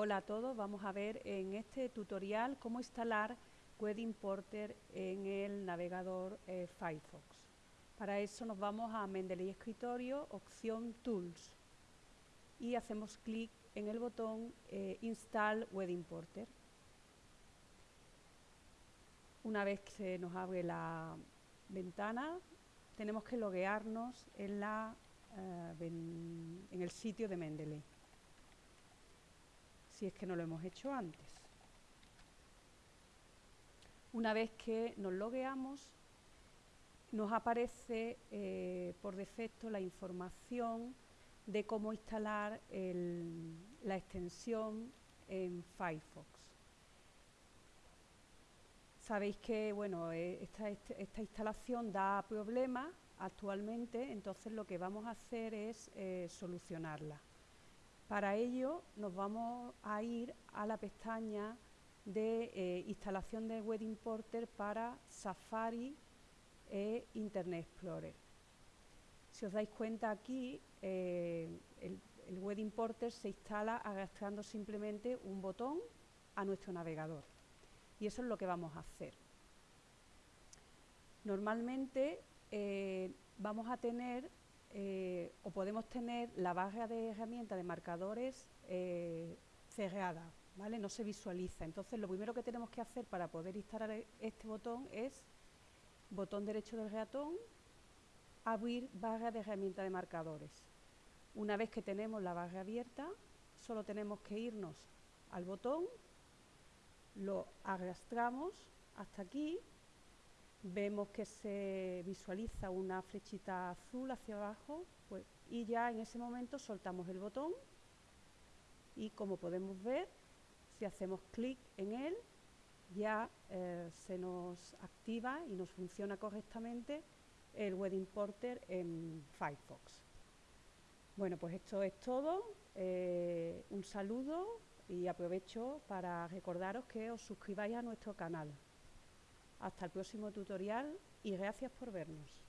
Hola a todos, vamos a ver en este tutorial cómo instalar Web Importer en el navegador eh, Firefox. Para eso nos vamos a Mendeley Escritorio, opción Tools y hacemos clic en el botón eh, Install Web Importer. Una vez que se nos abre la ventana, tenemos que loguearnos en, la, eh, en el sitio de Mendeley si es que no lo hemos hecho antes. Una vez que nos logueamos, nos aparece eh, por defecto la información de cómo instalar la extensión en Firefox. Sabéis que bueno, eh, esta, esta, instalación da problemas actualmente, entonces lo que vamos a hacer es eh, solucionarla. Para ello nos vamos a ir a la pestaña de eh, instalación de Web Importer para Safari e Internet Explorer. Si os dais cuenta aquí, eh, el, el, Web Importer se instala arrastrando simplemente un botón a nuestro navegador. Y eso es lo que vamos a hacer. Normalmente eh, vamos a tener eh, o podemos tener la barra de herramientas de marcadores eh, cerrada, ¿vale? No se visualiza. Entonces, lo primero que tenemos que hacer para poder instalar este botón es botón derecho del ratón, abrir barra de herramientas de marcadores. Una vez que tenemos la barra abierta, solo tenemos que irnos al botón, lo arrastramos hasta aquí vemos que se visualiza una flechita azul hacia abajo pues, y ya en ese momento soltamos el botón y como podemos ver, si hacemos clic en él, ya eh, se nos activa y nos funciona correctamente el Web Importer en Firefox. Bueno, pues esto es todo. Eh, un saludo y aprovecho para recordaros que os suscribáis a nuestro canal. Hasta el próximo tutorial y gracias por vernos.